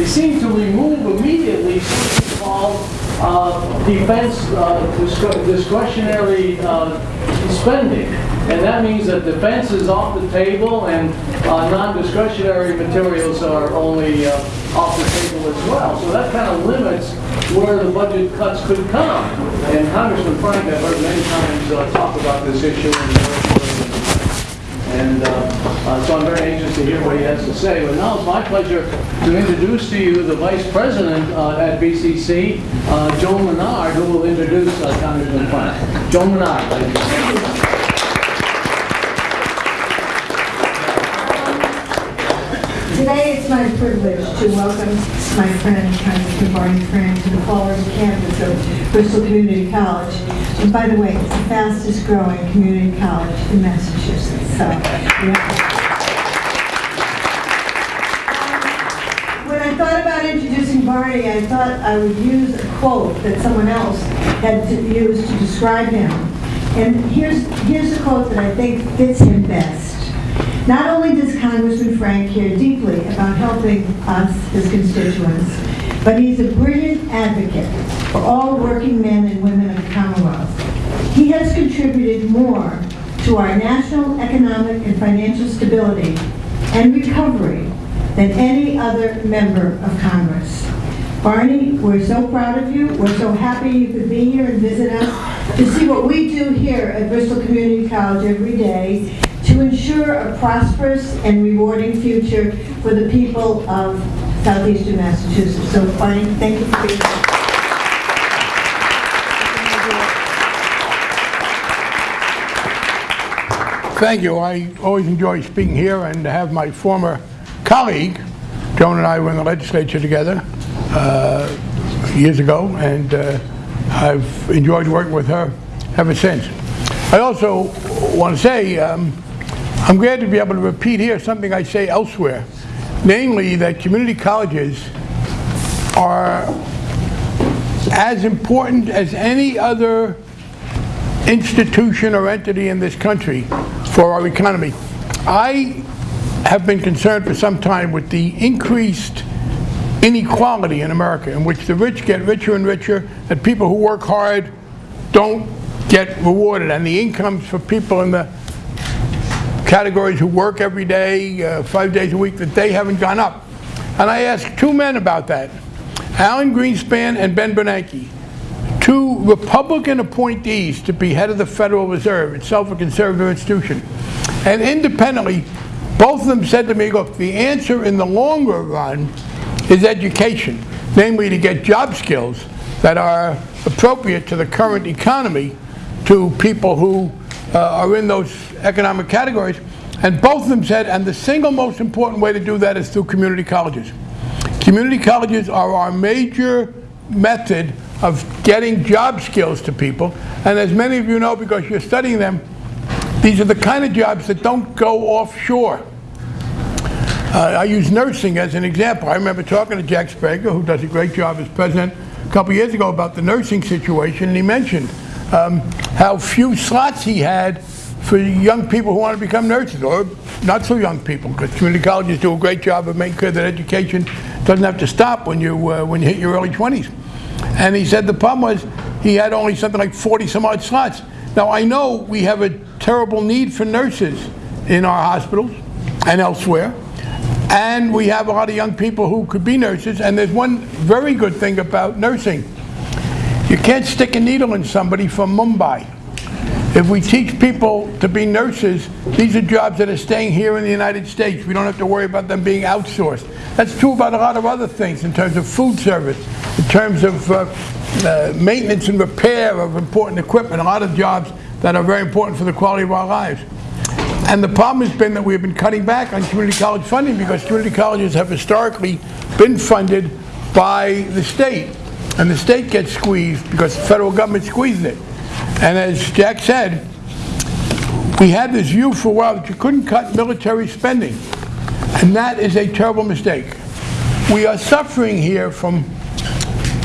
they seem to remove immediately something called uh, defense uh, discre- discretionary uh, spending. And that means that defense is off the table and uh, non-discretionary materials are only uh, off the table as well. So that kind of limits where the budget cuts could come. And Congressman Frank, I've heard many times talk about this issue and uh, uh, so I'm very anxious to hear what he has to say. But now it's my pleasure to introduce to you the Vice President uh, at BCC, uh, Joan Menard, who will introduce uh, Congressman Frank. Joan Menard, Today, it's my privilege to welcome my friend, Congressman Barney Frank, to the Fall River campus of Bristol Community College. And by the way, it's the fastest growing community college in Massachusetts, so. yeah. When I thought about introducing Barney, I thought I would use a quote that someone else had to use to describe him. And here's, here's a quote that I think fits him best. Not only does Congressman Frank care deeply about helping us, his constituents, but he's a brilliant advocate for all working men and women of the Commonwealth. He has contributed more to our national economic and financial stability and recovery than any other member of Congress. Barney, we're so proud of you. We're so happy you could be here and visit us to see what we do here at Bristol Community College every day to ensure a prosperous and rewarding future for the people of southeastern Massachusetts. So Barney, thank you for being here. Thank you. I always enjoy speaking here and have my former colleague, Joan and I were in the legislature together uh, years ago, and uh, I've enjoyed working with her ever since. I also want to say um, I'm glad to be able to repeat here something I say elsewhere, namely that community colleges are as important as any other institution or entity in this country for our economy. I have been concerned for some time with the increased inequality in America in which the rich get richer and richer and people who work hard don't get rewarded and the incomes for people in the categories who work every day, uh, five days a week, that they haven't gone up. And I asked two men about that, Alan Greenspan and Ben Bernanke, two Republican appointees to be head of the Federal Reserve, itself a conservative institution. And independently, both of them said to me, look, the answer in the longer run is education, namely to get job skills that are appropriate to the current economy to people who are in those economic categories. And both of them said, and the single most important way to do that is through community colleges. Community colleges are our major method of getting job skills to people. And as many of you know, because you're studying them, these are the kind of jobs that don't go offshore. Uh, I use nursing as an example. I remember talking to Jack Sbrega, who does a great job as president, a couple years ago about the nursing situation, and he mentioned um, how few slots he had for young people who want to become nurses, or not so young people, because community colleges do a great job of making sure that education doesn't have to stop when you, uh, when you hit your early 20s. And he said the problem was he had only something like 40 some odd slots. Now I know we have a terrible need for nurses in our hospitals and elsewhere. And we have a lot of young people who could be nurses. And there's one very good thing about nursing. You can't stick a needle in somebody from Mumbai. If we teach people to be nurses, these are jobs that are staying here in the United States. We don't have to worry about them being outsourced. That's true about a lot of other things in terms of food service, in terms of uh, uh, maintenance and repair of important equipment, a lot of jobs that are very important for the quality of our lives. And the problem has been that we've been cutting back on community college funding because community colleges have historically been funded by the state. And the state gets squeezed because the federal government squeezes it. And as Jack said, we had this view for a while that you couldn't cut military spending. And that is a terrible mistake. We are suffering here from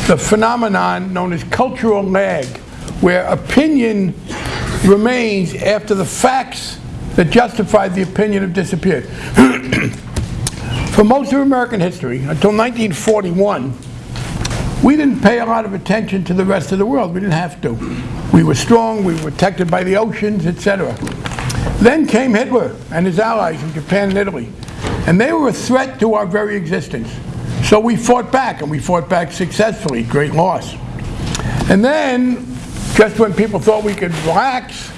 the phenomenon known as cultural lag, where opinion remains after the facts that justified the opinion have disappeared. For most of American history, until 1941, we didn't pay a lot of attention to the rest of the world. We didn't have to. We were strong, we were protected by the oceans, etc. Then came Hitler and his allies in Japan and Italy. And they were a threat to our very existence. So we fought back, and we fought back successfully. Great loss. And then, just when people thought we could relax,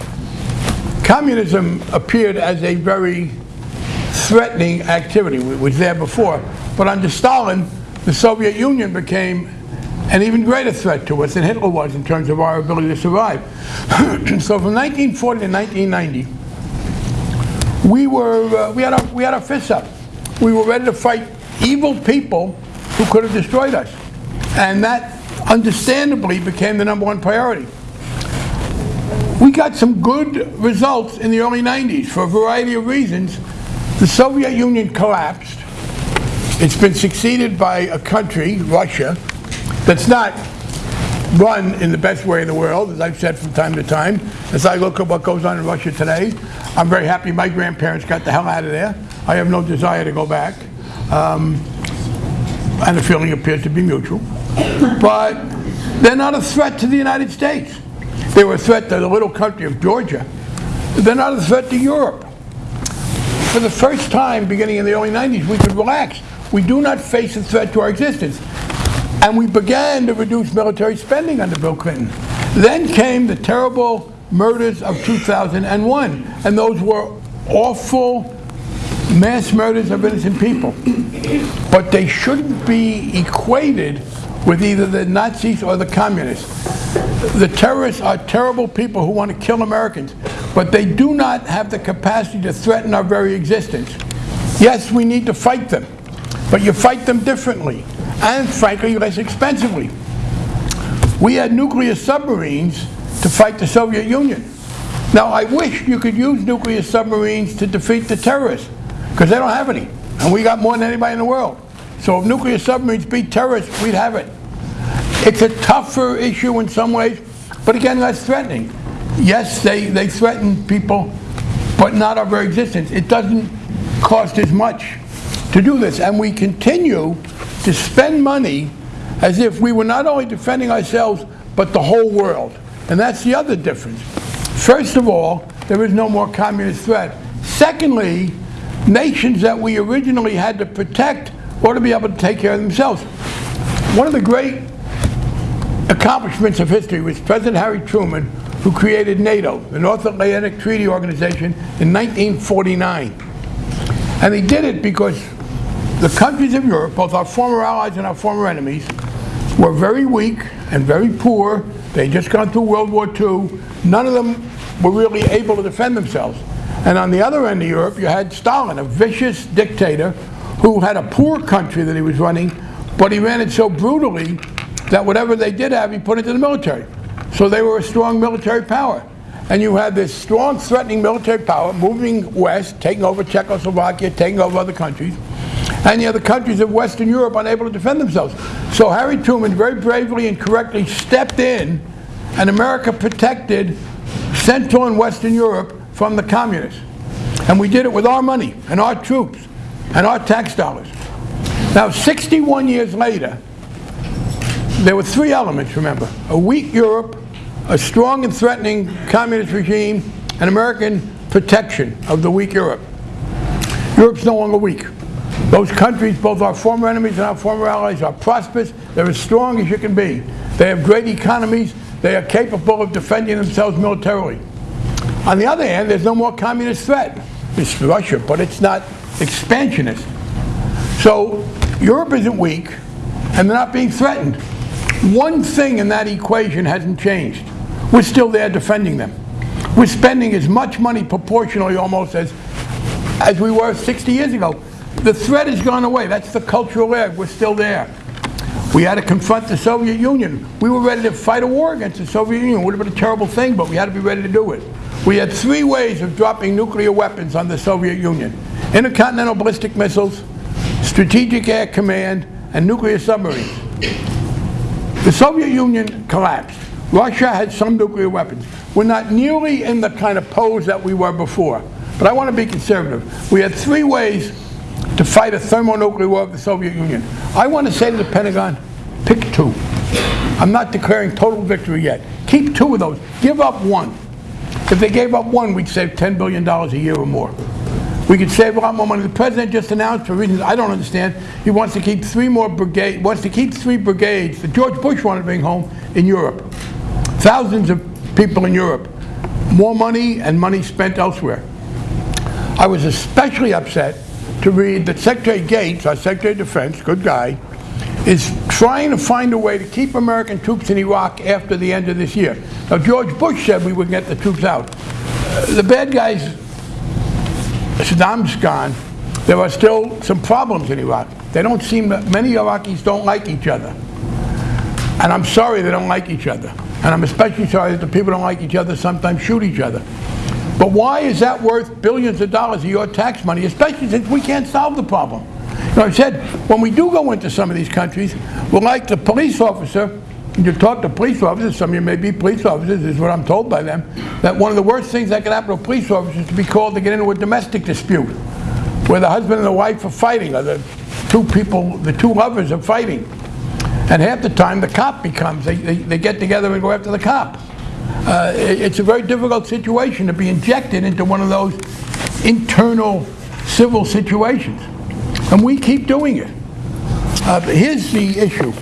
communism appeared as a very threatening activity. It was there before. But under Stalin, the Soviet Union became an even greater threat to us than Hitler was in terms of our ability to survive. so from 1940 to 1990, we were uh, we had our we had our fists up. We were ready to fight evil people who could have destroyed us, and that understandably became the number one priority. We got some good results in the early 90s for a variety of reasons. The Soviet Union collapsed. It's been succeeded by a country, Russia, that's not run in the best way in the world, as I've said from time to time. As I look at what goes on in Russia today, I'm very happy my grandparents got the hell out of there. I have no desire to go back. Um, and the feeling appears to be mutual. But they're not a threat to the United States. They were a threat to the little country of Georgia. They're not a threat to Europe. For the first time, beginning in the early 90s, we could relax. We do not face a threat to our existence. And we began to reduce military spending under Bill Clinton. Then came the terrible murders of 2001, and those were awful mass murders of innocent people. But they shouldn't be equated with either the Nazis or the communists. The terrorists are terrible people who want to kill Americans, but they do not have the capacity to threaten our very existence. Yes, we need to fight them, but you fight them differently, and frankly, less expensively. We had nuclear submarines to fight the Soviet Union. Now, I wish you could use nuclear submarines to defeat the terrorists, because they don't have any, and we got more than anybody in the world. So if nuclear submarines beat terrorists, we'd have it. It's a tougher issue in some ways, but again, less threatening. Yes, they, they threaten people, but not our very existence. It doesn't cost as much to do this, and we continue to spend money as if we were not only defending ourselves, but the whole world. And that's the other difference. First of all, there is no more communist threat. Secondly, nations that we originally had to protect ought to be able to take care of themselves. One of the great accomplishments of history was President Harry Truman, who created NATO, the North Atlantic Treaty Organization, in 1949. And he did it because the countries of Europe, both our former allies and our former enemies, were very weak and very poor. They just gone through World War II. None of them were really able to defend themselves. And on the other end of Europe, you had Stalin, a vicious dictator who had a poor country that he was running, but he ran it so brutally that whatever they did have, he put into the military. So they were a strong military power. And you had this strong, threatening military power moving west, taking over Czechoslovakia, taking over other countries. And the countries of Western Europe unable to defend themselves. So Harry Truman very bravely and correctly stepped in, and America protected Central and Western Europe from the communists. And we did it with our money and our troops and our tax dollars. Now, 61 years later, there were three elements, remember. A weak Europe, a strong and threatening communist regime, and American protection of the weak Europe. Europe's no longer weak. Those countries, both our former enemies and our former allies, are prosperous. They're as strong as you can be. They have great economies. They are capable of defending themselves militarily. On the other hand, there's no more communist threat. It's Russia, but it's not expansionist. So Europe isn't weak, and they're not being threatened. One thing in that equation hasn't changed. We're still there defending them. We're spending as much money proportionally almost as, as we were 60 years ago. The threat has gone away. That's the cultural lag. We're still there. We had to confront the Soviet Union. We were ready to fight a war against the Soviet Union. It would have been a terrible thing, but we had to be ready to do it. We had three ways of dropping nuclear weapons on the Soviet Union. Intercontinental ballistic missiles, strategic air command, and nuclear submarines. The Soviet Union collapsed. Russia had some nuclear weapons. We're not nearly in the kind of pose that we were before. But I want to be conservative. We had three ways to fight a thermonuclear war with the Soviet Union. I want to say to the Pentagon, pick two. I'm not declaring total victory yet. Keep two of those. Give up one. If they gave up one, we'd save $10 billion a year or more. We could save a lot more money. The president just announced, for reasons I don't understand, he wants to keep three more brigades, wants to keep three brigades that George Bush wanted to bring home in Europe. Thousands of people in Europe. More money and money spent elsewhere. I was especially upset to read that Secretary Gates, our Secretary of Defense, good guy, is trying to find a way to keep American troops in Iraq after the end of this year. Now, George Bush said we would get the troops out. Uh, the bad guys, Saddam's gone, there are still some problems in Iraq. They don't seem, many Iraqis don't like each other. And I'm sorry they don't like each other. And I'm especially sorry that the people don't like each other sometimes shoot each other. But why is that worth billions of dollars of your tax money, especially since we can't solve the problem? You know, I said, when we do go into some of these countries, we're like the police officer, you talk to police officers, some of you may be police officers, is what I'm told by them, that one of the worst things that can happen to a police officer is to be called to get into a domestic dispute, where the husband and the wife are fighting, or the two people, the two lovers are fighting. And half the time, the cop becomes, they, they, they get together and go after the cop. Uh, it's a very difficult situation to be injected into one of those internal civil situations. And we keep doing it. Uh, here's the issue.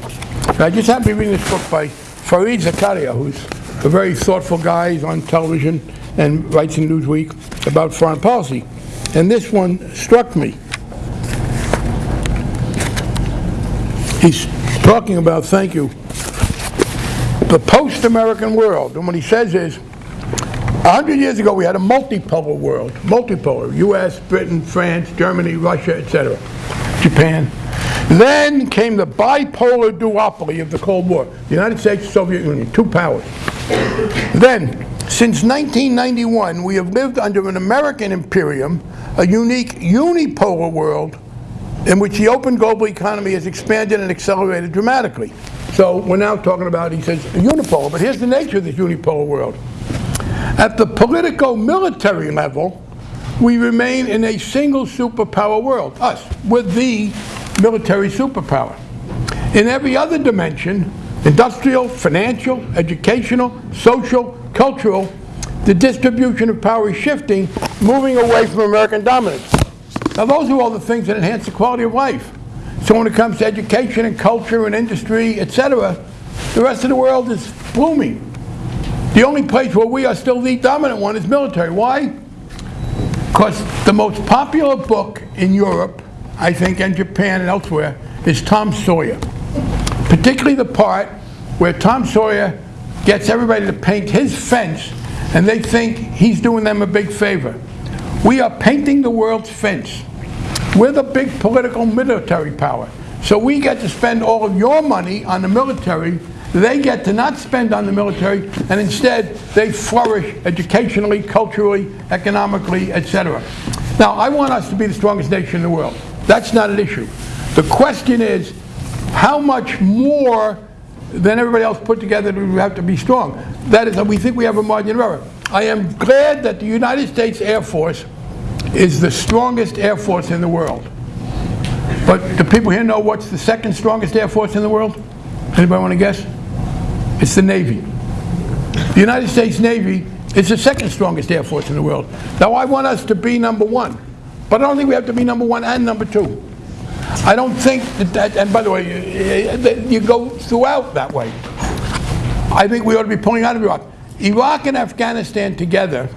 I just happened to read this book by Fareed Zakaria, who's a very thoughtful guy. He's on television and writes in Newsweek about foreign policy. And this one struck me. He's talking about, thank you, the post-American world. And what he says is, a hundred years ago, we had a multipolar world, multipolar, U.S., Britain, France, Germany, Russia, etc., Japan. Then came the bipolar duopoly of the Cold War, the United States, Soviet Union, two powers. Then, since 1991, we have lived under an American imperium, a unique unipolar world in which the open global economy has expanded and accelerated dramatically. So we're now talking about, he says, unipolar, but here's the nature of this unipolar world. At the politico-military level, we remain in a single superpower world, us. We're the military superpower. In every other dimension, industrial, financial, educational, social, cultural, the distribution of power is shifting, moving away from American dominance. Now, those are all the things that enhance the quality of life. So when it comes to education and culture and industry, etc., the rest of the world is blooming. The only place where we are still the dominant one is military. Why? Because the most popular book in Europe, I think, and Japan and elsewhere, is Tom Sawyer. Particularly the part where Tom Sawyer gets everybody to paint his fence and they think he's doing them a big favor. We are painting the world's fence. We're the big political military power. So we get to spend all of your money on the military. They get to not spend on the military, and instead they flourish educationally, culturally, economically, etc. Now, I want us to be the strongest nation in the world. That's not an issue. The question is, how much more than everybody else put together do we have to be strong? That is, we think we have a margin of error. I am glad that the United States Air Force is the strongest Air Force in the world. But do people here know what's the second strongest Air Force in the world? Anybody want to guess? It's the Navy. The United States Navy is the second strongest Air Force in the world. Now, I want us to be number one, but I don't think we have to be number one and number two. I don't think that, that and by the way, you, you go throughout that way. I think we ought to be pulling out of Iraq. Iraq and Afghanistan together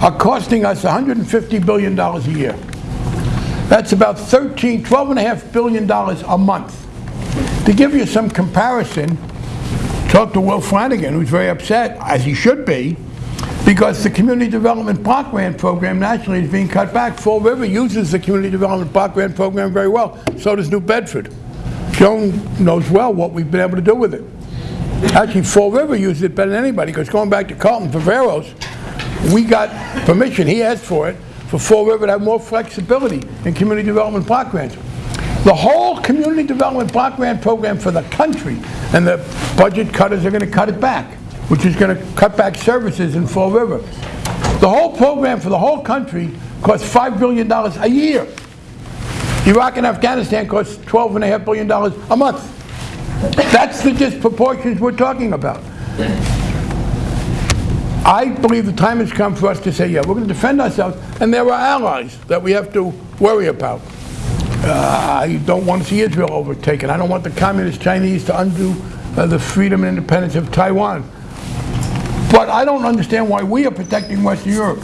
are costing us $150 billion a year. That's about 13, 12 and a half billion dollars a month. To give you some comparison, talk to Will Flanagan, who's very upset, as he should be, because the Community Development Block Grant Program nationally is being cut back. Fall River uses the Community Development Block Grant Program very well. So does New Bedford. Joan knows well what we've been able to do with it. Actually, Fall River uses it better than anybody, because going back to Carlton Viveiros, we got permission, he asked for it, for Fall River to have more flexibility in community development block grants. The whole community development block grant program for the country, and the budget cutters are going to cut it back, which is going to cut back services in Fall River. The whole program for the whole country costs $5 billion a year. Iraq and Afghanistan cost $12.5 billion a month. That's the disproportions we're talking about. I believe the time has come for us to say, yeah, we're going to defend ourselves, and there are allies that we have to worry about. Uh, I don't want to see Israel overtaken. I don't want the communist Chinese to undo uh, the freedom and independence of Taiwan. But I don't understand why we are protecting Western Europe.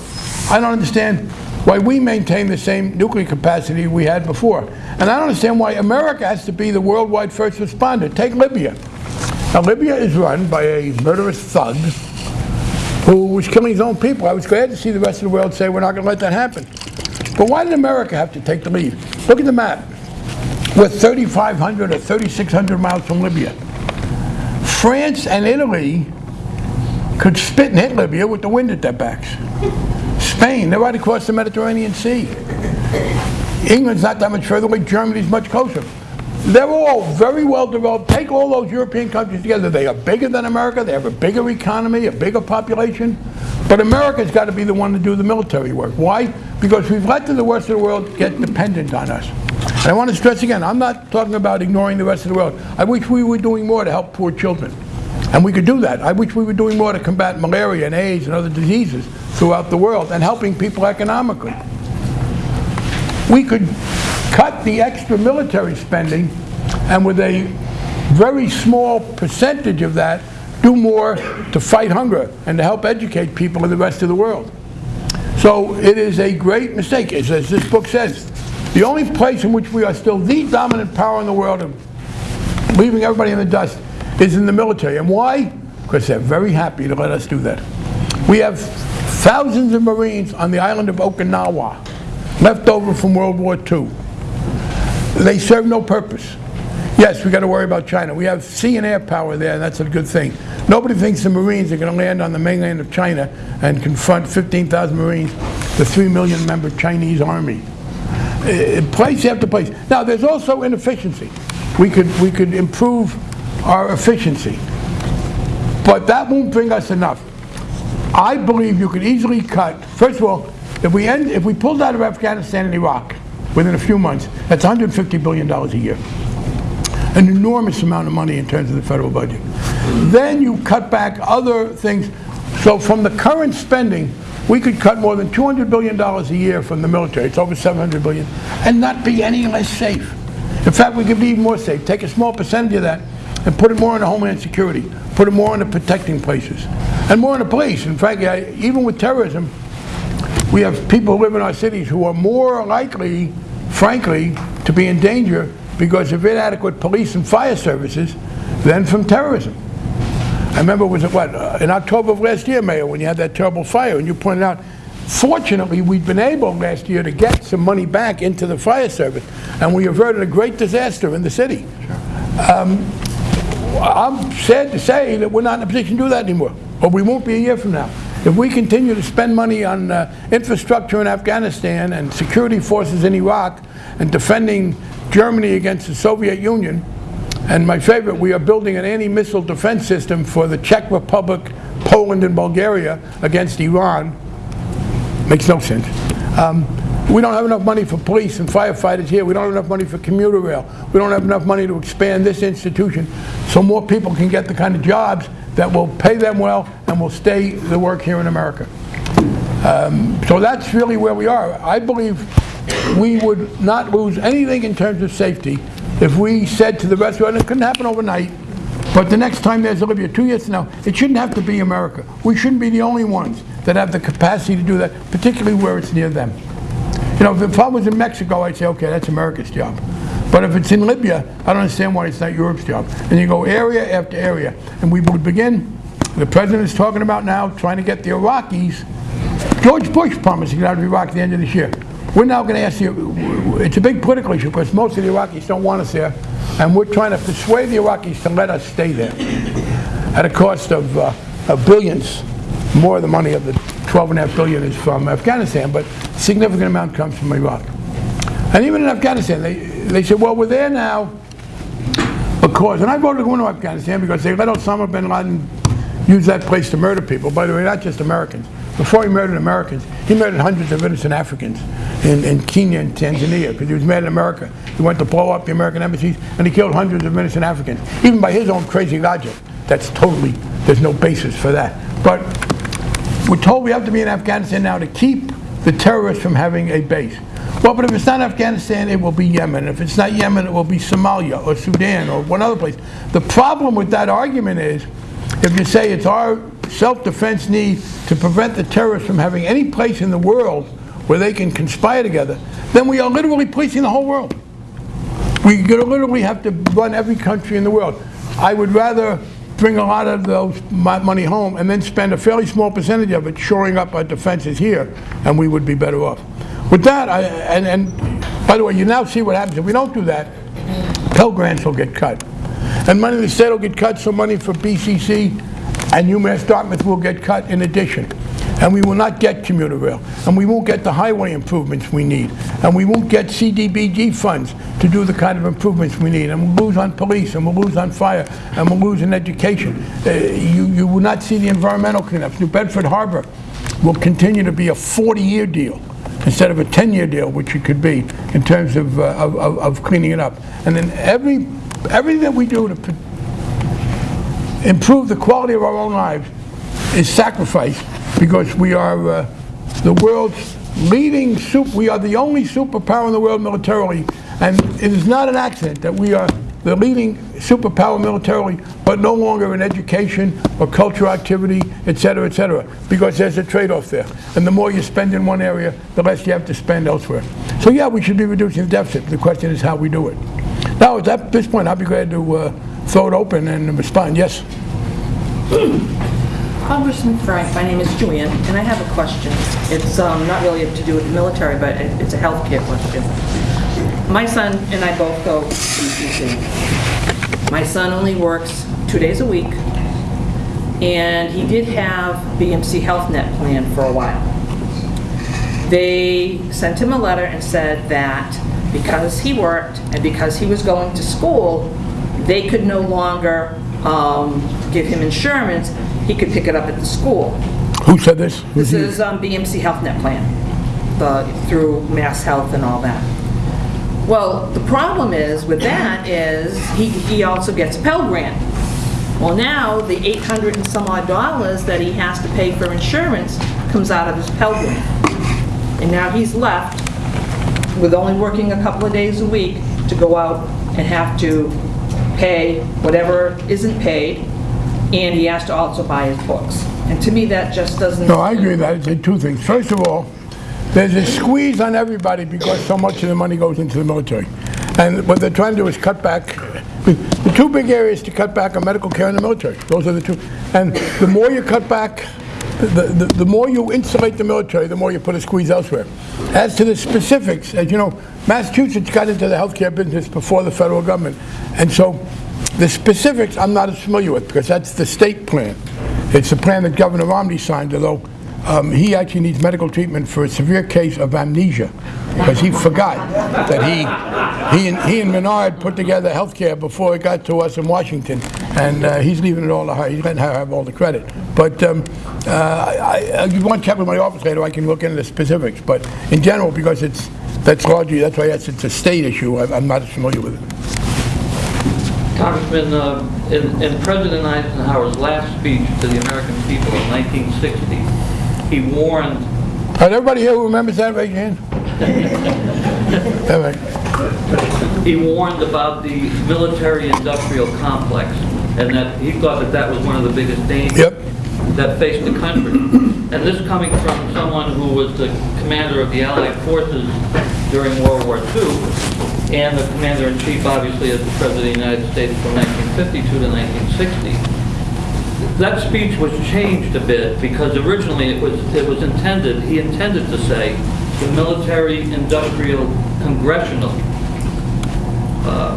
I don't understand why we maintain the same nuclear capacity we had before. And I don't understand why America has to be the worldwide first responder. Take Libya. Now, Libya is run by a murderous thug who was killing his own people. I was glad to see the rest of the world say we're not going to let that happen. But why did America have to take the lead? Look at the map. We're 3,500 or 3,600 miles from Libya. France and Italy could spit and hit Libya with the wind at their backs. Spain, they're right across the Mediterranean Sea. England's not that much further away, Germany's much closer. They're all very well developed. Take all those European countries together. They are bigger than America. They have a bigger economy, a bigger population. But America's got to be the one to do the military work. Why? Because we've let the rest of the world get dependent on us. And I want to stress again, I'm not talking about ignoring the rest of the world. I wish we were doing more to help poor children. And we could do that. I wish we were doing more to combat malaria and AIDS and other diseases throughout the world and helping people economically. We could cut the extra military spending and with a very small percentage of that do more to fight hunger and to help educate people in the rest of the world. So it is a great mistake, as, as this book says. The only place in which we are still the dominant power in the world of leaving everybody in the dust is in the military. And why? Because they're very happy to let us do that. We have thousands of Marines on the island of Okinawa, left over from World War II. They serve no purpose. Yes, we got to worry about China. We have sea and air power there, and that's a good thing. Nobody thinks the Marines are going to land on the mainland of China and confront 15,000 Marines, the 3 million member Chinese army. Uh, place after place. Now, there's also inefficiency. We could, we could improve our efficiency. But that won't bring us enough. I believe you could easily cut, first of all, if we, end, if we pulled out of Afghanistan and Iraq within a few months, that's $150 billion a year. An enormous amount of money in terms of the federal budget. Then you cut back other things. So from the current spending, we could cut more than $200 billion a year from the military, it's over 700 billion, and not be any less safe. In fact, we could be even more safe. Take a small percentage of that and put it more into Homeland Security, put it more into protecting places, and more into police. In fact, I, even with terrorism, we have people who live in our cities who are more likely, frankly, to be in danger because of inadequate police and fire services than from terrorism. I remember, was it what, uh, in October of last year, Mayor, when you had that terrible fire, and you pointed out, fortunately, we'd been able last year to get some money back into the fire service, and we averted a great disaster in the city. Um, I'm sad to say that we're not in a position to do that anymore, or we won't be a year from now. If we continue to spend money on uh, infrastructure in Afghanistan and security forces in Iraq and defending Germany against the Soviet Union, and my favorite, we are building an anti-missile defense system for the Czech Republic, Poland, and Bulgaria against Iran. Makes no sense. Um, we don't have enough money for police and firefighters here. We don't have enough money for commuter rail. We don't have enough money to expand this institution so more people can get the kind of jobs that will pay them well and will stay to work here in America. Um, so that's really where we are. I believe we would not lose anything in terms of safety if we said to the rest of the world, it couldn't happen overnight, but the next time there's a Libya, two years from now, it shouldn't have to be America. We shouldn't be the only ones that have the capacity to do that, particularly where it's near them. You know, if I was in Mexico, I'd say, okay, that's America's job. But if it's in Libya, I don't understand why it's not Europe's job. And you go area after area. And we would begin, the president is talking about now, trying to get the Iraqis. George Bush promised to get out of Iraq at the end of this year. We're now going to ask you, it's a big political issue because most of the Iraqis don't want us there. And we're trying to persuade the Iraqis to let us stay there at a cost of, uh, of billions. More of the money of the 12 and a half billion is from Afghanistan, but a significant amount comes from Iraq. And even in Afghanistan, they, they said, well, we're there now because, and I voted to go into Afghanistan because they let Osama bin Laden use that place to murder people. By the way, not just Americans. before he murdered Americans, he murdered hundreds of innocent Africans in, in Kenya and Tanzania because he was mad at America. He went to blow up the American embassies and he killed hundreds of innocent Africans. Even by his own crazy logic, that's totally, there's no basis for that. But we're told we have to be in Afghanistan now to keep the terrorists from having a base. Well, but if it's not Afghanistan, it will be Yemen. If it's not Yemen, it will be Somalia or Sudan or one other place. The problem with that argument is, if you say it's our self-defense need to prevent the terrorists from having any place in the world where they can conspire together, then we are literally policing the whole world. We literally have to run every country in the world. I would rather bring a lot of those money home and then spend a fairly small percentage of it shoring up our defenses here, and we would be better off. With that, I, and, and by the way, you now see what happens. If we don't do that, Pell Grants will get cut. And money in the state will get cut, so money for BCC and UMass Dartmouth will get cut in addition. And we will not get commuter rail. And we won't get the highway improvements we need. And we won't get CDBG funds to do the kind of improvements we need. And we'll lose on police, and we'll lose on fire, and we'll lose in education. Uh, You, you will not see the environmental cleanups. New Bedford Harbor will continue to be a 40-year deal instead of a 10-year deal, which it could be in terms of, uh, of, of- cleaning it up. And then every, everything that we do to improve the quality of our own lives is sacrificed because we are uh, the world's leading super, we are the only superpower in the world militarily, and it is not an accident that we are the leading superpower militarily, but no longer in education or cultural activity, et cetera, et cetera, because there's a trade-off there. And the more you spend in one area, the less you have to spend elsewhere. So yeah, we should be reducing the deficit. The question is how we do it. Now, at this point, I'll be glad to uh, throw it open and respond. Yes? Congressman Frank, my name is Joanne, and I have a question. It's um, not really to do with the military, but it- it's a healthcare question. My son and I both go to BCC. My son only works two days a week, and he did have BMC Health Net plan for a while. They sent him a letter and said that because he worked and because he was going to school, they could no longer um, give him insurance, he could pick it up at the school. Who said this? Who's This is um, BMC Health Net Plan, the, through Mass Health and all that. Well, the problem is, with that is, he, he also gets a Pell Grant. Well, now, the 800 and some odd dollars that he has to pay for insurance comes out of his Pell Grant. And now he's left with only working a couple of days a week to go out and have to pay whatever isn't paid, and he has to also buy his books. And to me, that just doesn't... No, I agree with that. It's two things. First of all, there's a squeeze on everybody because so much of the money goes into the military. And what they're trying to do is cut back. The two big areas to cut back are medical care and the military. Those are the two. And the more you cut back, the, the, the more you insulate the military, the more you put a squeeze elsewhere. As to the specifics, as you know, Massachusetts got into the healthcare business before the federal government. And so the specifics I'm not as familiar with because that's the state plan. It's the plan that Governor Romney signed, although um, he actually needs medical treatment for a severe case of amnesia because he forgot that he, he, and, he and Menard put together health care before it got to us in Washington. And uh, he's leaving it all to her. He's letting her have all the credit. But um, uh, I, I, you want to check with my office later, I can look into the specifics. But in general, because it's that's largely, that's why it's, it's a state issue, I, I'm not as familiar with it. Congressman, uh, in in President Eisenhower's last speech to the American people in 1960, he warned, right, everybody here who remembers that, raise your hand. He warned about the military-industrial complex, and that he thought that that was one of the biggest dangers Yep. That faced the country. And this coming from someone who was the commander of the Allied forces during World War II, and the commander-in-chief, obviously, as the President of the United States from 1952 to 1960. That speech was changed a bit because originally it was, it was intended, he intended to say, the military-industrial congressional uh,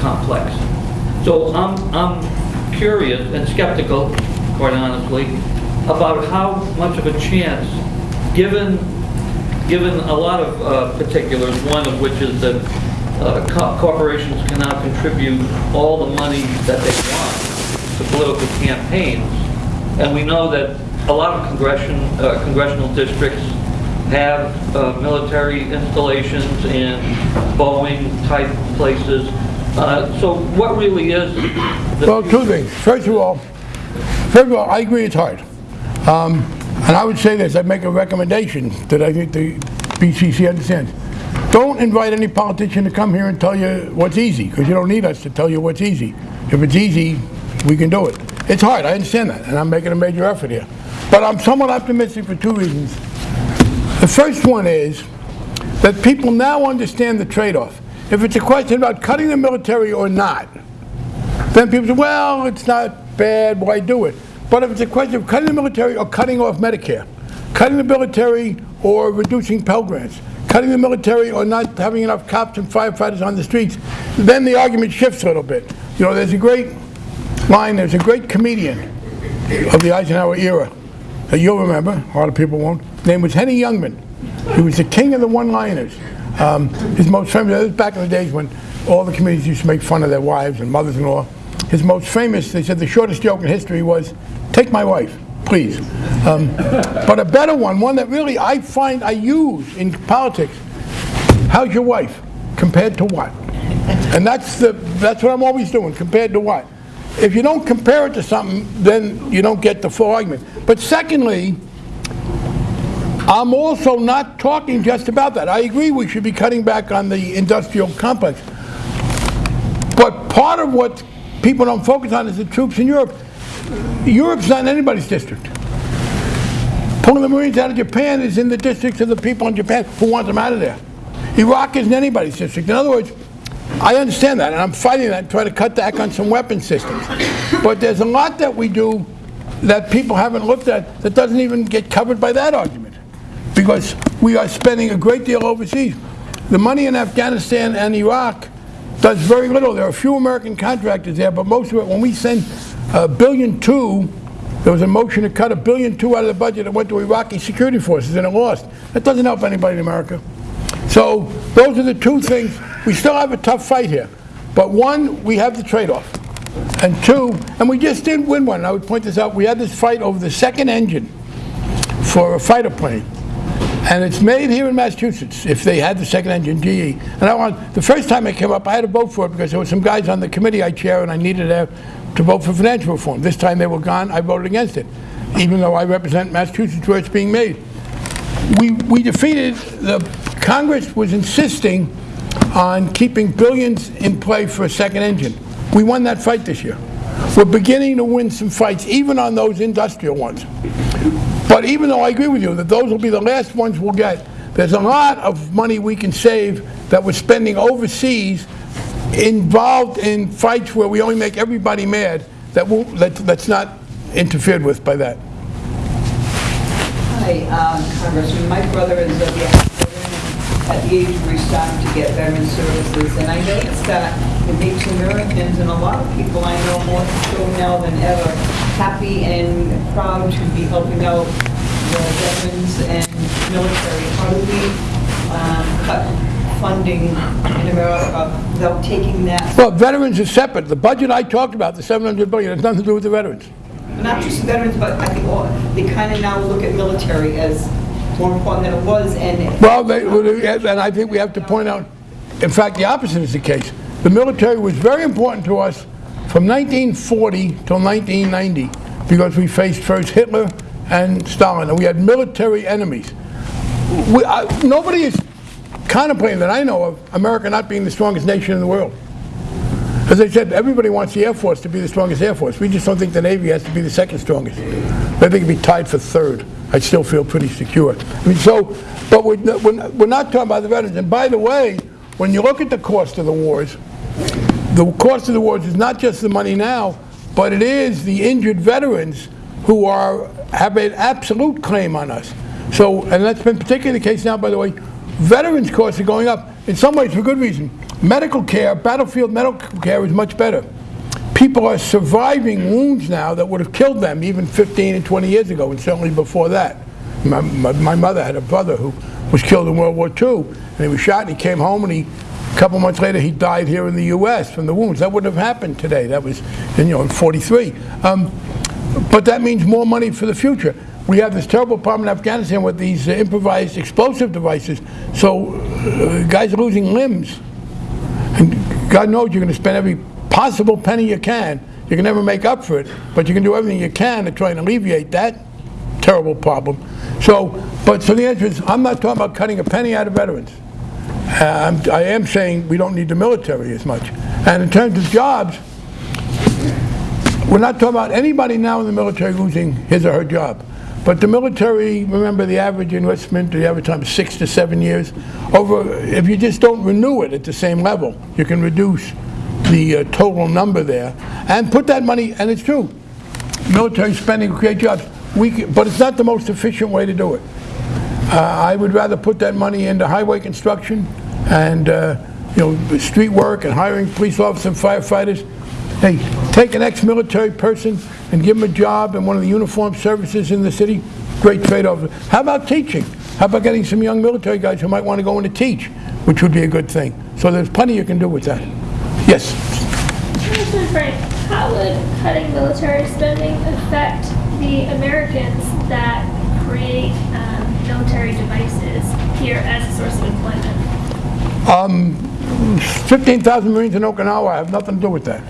complex. So I'm, I'm curious and skeptical, quite honestly, about how much of a chance, given, given a lot of uh, particulars, one of which is that uh, co- corporations can now contribute all the money that they want to political campaigns. And we know that a lot of congression, uh, congressional districts have uh, military installations and Boeing-type places. Uh, So what really is? the- Well, two things. First of all, first of all, I agree it's hard. Um, And I would say this, I'd make a recommendation that I think the BCC understands. Don't invite any politician to come here and tell you what's easy, because you don't need us to tell you what's easy. If it's easy, we can do it. It's hard, I understand that, and I'm making a major effort here. But I'm somewhat optimistic for two reasons. The first one is that people now understand the trade-off. If it's a question about cutting the military or not, then people say, well, it's not bad, why do it? But if it's a question of cutting the military or cutting off Medicare, cutting the military or reducing Pell Grants, cutting the military or not having enough cops and firefighters on the streets, then the argument shifts a little bit. You know, there's a great line, there's a great comedian of the Eisenhower era that you'll remember, a lot of people won't. His name was Henny Youngman. He was the king of the one-liners. Um, his most famous, back in the days when all the comedians used to make fun of their wives and mothers-in-law. His most famous, they said the shortest joke in history was, take my wife, please. Um, but a better one, one that really I find I use in politics, how's your wife compared to what? And that's the, that's what I'm always doing, compared to what? If you don't compare it to something, then you don't get the full argument. But secondly, I'm also not talking just about that. I agree we should be cutting back on the industrial complex. But part of what people don't focus on is the troops in Europe. Europe's not in anybody's district. Pulling the Marines out of Japan is in the districts of the people in Japan who want them out of there. Iraq isn't anybody's district. In other words, I understand that, and I'm fighting that, trying to cut back on some weapon systems. But there's a lot that we do that people haven't looked at that doesn't even get covered by that argument. Because we are spending a great deal overseas. The money in Afghanistan and Iraq does very little. There are a few American contractors there, but most of it, when we send a uh, billion two, there was a motion to cut a billion two out of the budget that went to Iraqi security forces, and it lost. That doesn't help anybody in America. So those are the two things. We still have a tough fight here. But one, we have the trade-off. And two, and we just didn't win one. I would point this out. We had this fight over the second engine for a fighter plane. And it's made here in Massachusetts, if they had the second engine, GE. And I want, the first time it came up, I had to vote for it because there were some guys on the committee I chair and I needed to, to vote for financial reform. This time they were gone, I voted against it, even though I represent Massachusetts where it's being made. We, we defeated, the Congress was insisting on keeping billions in play for a second engine. We won that fight this year. We're beginning to win some fights, even on those industrial ones. But even though I agree with you that those will be the last ones we'll get, there's a lot of money we can save that we're spending overseas involved in fights where we only make everybody mad that will, that, that's not interfered with by that. Hi, um, Congressman, my brother is a veteran at the age where he's starting to get veteran services, and I noticed that it makes Americans and a lot of people I know more so now than ever, happy and proud to be helping out the veterans and military. How do we um, cut funding in America without taking that, Well, veterans are separate. The budget I talked about, the 700 billion, has nothing to do with the veterans. not just veterans, but I think all, they kind of now look at military as more important than it was, and Well, they, and I think we have to point out, in fact, the opposite is the case. The military was very important to us from 1940 till 1990 because we faced first Hitler and Stalin, and we had military enemies. We, I, nobody is contemplating that I know of America not being the strongest nation in the world. As I said, everybody wants the Air Force to be the strongest Air Force. We just don't think the Navy has to be the second strongest. I think it'd be tied for third. I still feel pretty secure. I mean, so, but we're we're not talking about the veterans. And by the way, when you look at the cost of the wars, the cost of the wars is not just the money now, but it is the injured veterans who are, have an absolute claim on us. So, and that's been particularly the case now, by the way, veterans' costs are going up, in some ways for good reason. Medical care, battlefield medical care is much better. People are surviving wounds now that would have killed them even 15 and 20 years ago, and certainly before that. My, my, my mother had a brother who was killed in World War II, and he was shot, and he came home, and he, a couple months later, he died here in the U.S. from the wounds. That wouldn't have happened today. That was, you know, in 43. Um, but that means more money for the future. we have this terrible problem in Afghanistan with these uh, improvised explosive devices. So uh, guys are losing limbs. And God knows you're going to spend every possible penny you can. You can never make up for it, but you can do everything you can to try and alleviate that terrible problem. So, but so the answer is, I'm not talking about cutting a penny out of veterans. Uh, I'm- I am saying we don't need the military as much. And in terms of jobs, we're not talking about anybody now in the military losing his or her job. But the military, remember the average enlistment, the average time is six to seven years. Over, if you just don't renew it at the same level, you can reduce the uh, total number there. And put that money, and it's true, military spending create jobs. We, c- but it's not the most efficient way to do it. Uh, I would rather put that money into highway construction and, uh, you know, street work and hiring police officers and firefighters. Hey, take an ex-military person and give them a job in one of the uniformed services in the city, great trade-off. How about teaching? How about getting some young military guys who might want to go in to teach, which would be a good thing. So there's plenty you can do with that. Yes? Frank, how would cutting military spending affect the Americans that create um, military devices here as a source of employment? 15,000 Marines in Okinawa have nothing to do with that.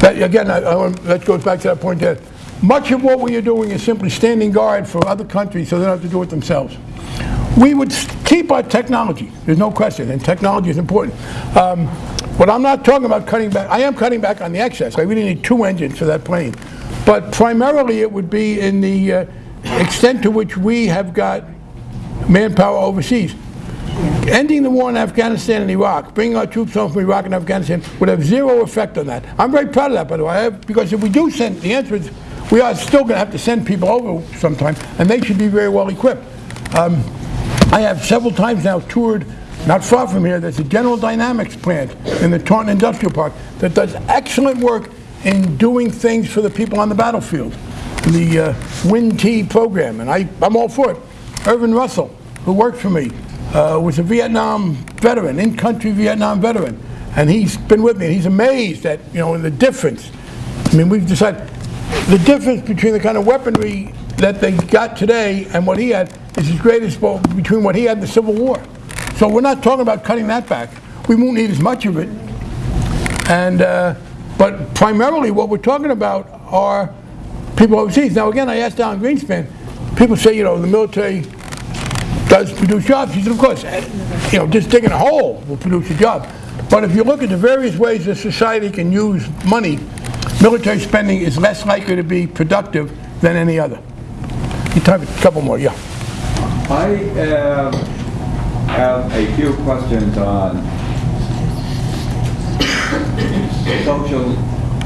That, again, I, I, that goes back to that point there. Much of what we are doing is simply standing guard for other countries so they don't have to do it themselves. We would keep our technology, there's no question, and technology is important. Um, but I'm not talking about cutting back, I am cutting back on the excess. I really need two engines for that plane. But primarily it would be in the uh, extent to which we have got manpower overseas. Ending the war in Afghanistan and Iraq, bringing our troops home from Iraq and Afghanistan would have zero effect on that. I'm very proud of that, by the way, because if we do send, the answer is, we are still going to have to send people over sometime, and they should be very well equipped. Um, I have several times now toured, not far from here, there's a General Dynamics plant in the Taunton Industrial Park that does excellent work in doing things for the people on the battlefield. The uh, WIN-T program, and I, I'm all for it. Irvin Russell, who worked for me, uh, was a Vietnam veteran, in-country Vietnam veteran, and he's been with me, and he's amazed at, you know, the difference. I mean, we've decided, the difference between the kind of weaponry that they got today and what he had is as great as between what he had in the Civil War. So we're not talking about cutting that back. We won't need as much of it. And, uh, but primarily what we're talking about are people overseas. Now, again, I asked Alan Greenspan, people say, you know, the military does produce jobs. He said, of course, you know, just digging a hole will produce a job. But if you look at the various ways that society can use money, military spending is less likely to be productive than any other. You time a couple more, yeah. I um, have a few questions on social,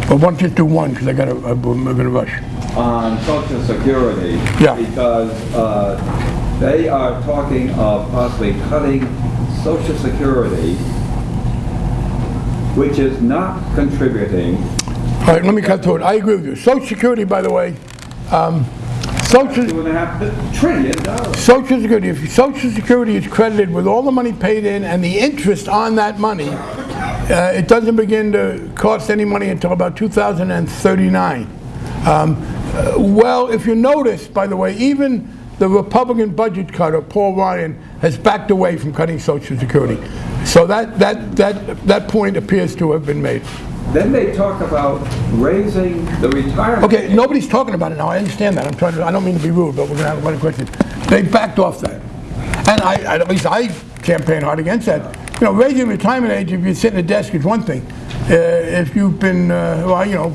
why don't you do one, because I got to, I'm going to rush. on social security. Yeah. Because uh, they are talking of possibly cutting social security, which is not contributing. All right, let me cut to it. I agree with you. Social Security, by the way, um, Social, Two and a half trillion. Social Security, if Social Security is credited with all the money paid in and the interest on that money, uh, it doesn't begin to cost any money until about 2039. Um, uh, Well, if you notice, by the way, even the Republican budget cutter, Paul Ryan, has backed away from cutting Social Security. So that, that, that, that point appears to have been made. Then they talk about raising the retirement. Okay, nobody's talking about it now, I understand that, I'm trying to, I don't mean to be rude, but we're gonna have a lot of questions. They backed off that. And I, at least I campaign hard against that. You know, raising retirement age, if you sit at a desk is one thing. Uh, If you've been, uh, well, you know,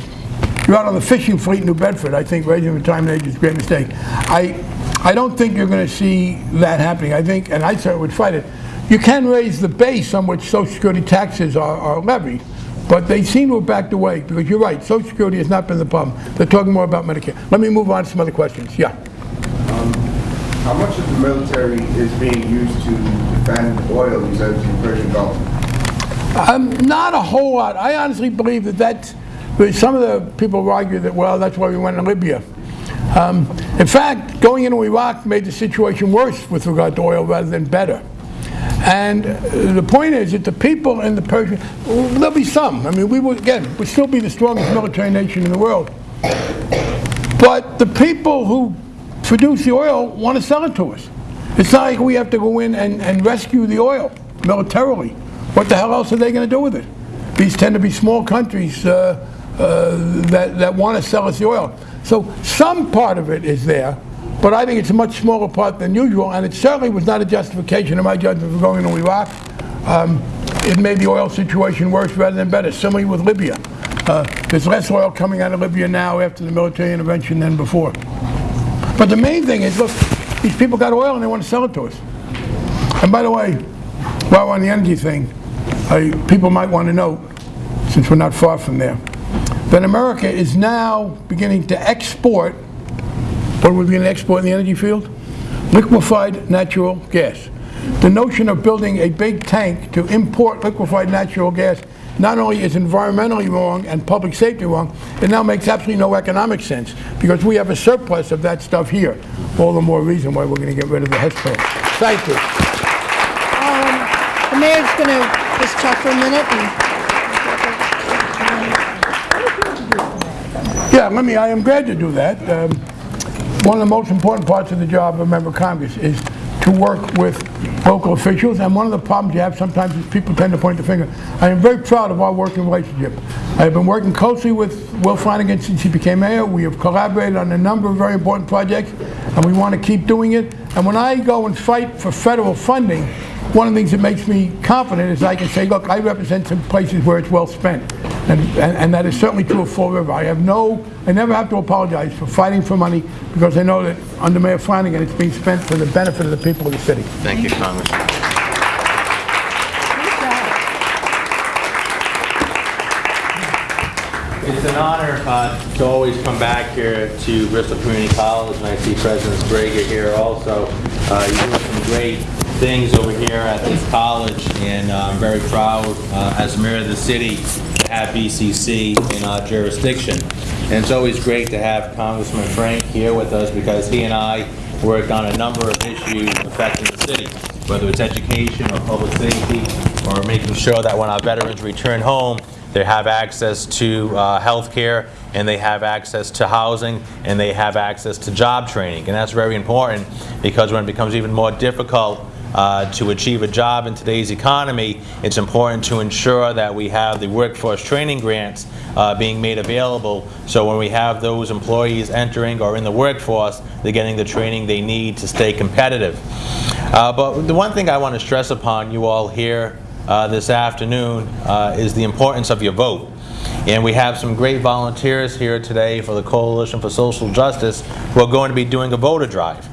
you're out on the fishing fleet in New Bedford, I think raising retirement age is a great mistake. I, I don't think you're gonna see that happening, I think, and I certainly would fight it. You can raise the base on which social security taxes are, are levied, but they seem to have backed away, because you're right, social security has not been the problem. They're talking more about Medicare. Let me move on to some other questions, yeah. How much of the military is being used to defend oil reserves in the Persian Gulf? Um, not a whole lot. I honestly believe that that's, some of the people argue that, well, that's why we went to Libya. Um, in fact, going into Iraq made the situation worse with regard to oil rather than better. And uh, the point is that the people in the Persian, there'll be some. I mean, we will, again, we'll still be the strongest military nation in the world. But the people who produce the oil want to sell it to us. It's not like we have to go in and, and rescue the oil militarily. What the hell else are they going to do with it? These tend to be small countries uh, uh, that, that want to sell us the oil. So some part of it is there, but I think it's a much smaller part than usual, and it certainly was not a justification in my judgment for going into Iraq. Um, it made the oil situation worse rather than better. Similarly with Libya. Uh, there's less oil coming out of Libya now after the military intervention than before. But the main thing is, look, these people got oil and they want to sell it to us. And by the way, while we're on the energy thing, I, people might want to note, since we're not far from there, that America is now beginning to export, what are we beginning to export in the energy field? Liquefied natural gas. The notion of building a big tank to import liquefied natural gas not only is environmentally wrong and public safety wrong, it now makes absolutely no economic sense because we have a surplus of that stuff here. All the more reason why we're going to get rid of the plant. Thank you. The mayor's going to just talk for a minute and... Yeah, let me, I am glad to do that. Um, One of the most important parts of the job of a member of Congress is to work with local officials, and one of the problems you have sometimes is people tend to point the finger. I am very proud of our working relationship. I have been working closely with Will Flanagan since he became mayor. We have collaborated on a number of very important projects, and we want to keep doing it. And when I go and fight for federal funding, one of the things that makes me confident is I can say, look, I represent some places where it's well spent. And, and, and that is certainly true of Fall River. I have no, I never have to apologize for fighting for money because I know that under Mayor Flanagan, it's being spent for the benefit of the people of the city. Thank you, Congressman. It's an honor uh, to always come back here to Bristol Community College, and I see President Sbrega here also. Uh, You're doing some great things over here at this college, and uh, I'm very proud, uh, as mayor of the city, to have BCC in our jurisdiction. And it's always great to have Congressman Frank here with us, because he and I work on a number of issues affecting the city, whether it's education or public safety, or making sure that when our veterans return home, they have access to uh, health care, and they have access to housing, and they have access to job training. And that's very important, because when it becomes even more difficult uh, to achieve a job in today's economy, it's important to ensure that we have the workforce training grants uh, being made available, so when we have those employees entering or in the workforce, they're getting the training they need to stay competitive. Uh, But the one thing I want to stress upon you all here uh, this afternoon uh, is the importance of your vote. And we have some great volunteers here today for the Coalition for Social Justice who are going to be doing a voter drive.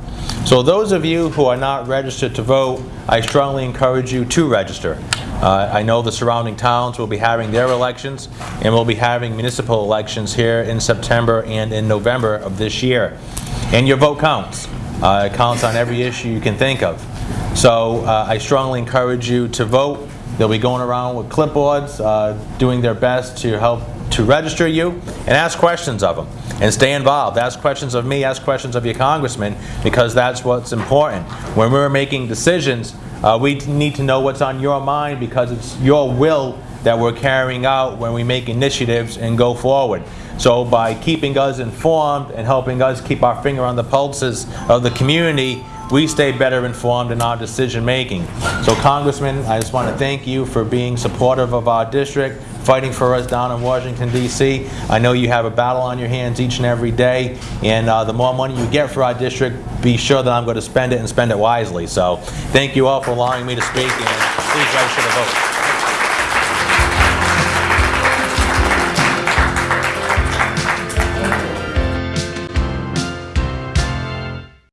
So those of you who are not registered to vote, I strongly encourage you to register. Uh, I know the surrounding towns will be having their elections, and we'll be having municipal elections here in September and in November of this year. And your vote counts. Uh, It counts on every issue you can think of. So uh, I strongly encourage you to vote. They'll be going around with clipboards, uh, doing their best to help to register you, and ask questions of them. And stay involved. Ask questions of me, ask questions of your congressman, because that's what's important. When we're making decisions, uh, we need to know what's on your mind, because it's your will that we're carrying out when we make initiatives and go forward. So by keeping us informed and helping us keep our finger on the pulses of the community, we stay better informed in our decision-making. So Congressman, I just want to thank you for being supportive of our district, fighting for us down in Washington DC. I know you have a battle on your hands each and every day, and uh, the more money you get for our district, be sure that I'm going to spend it and spend it wisely. So thank you all for allowing me to speak, and please register to vote.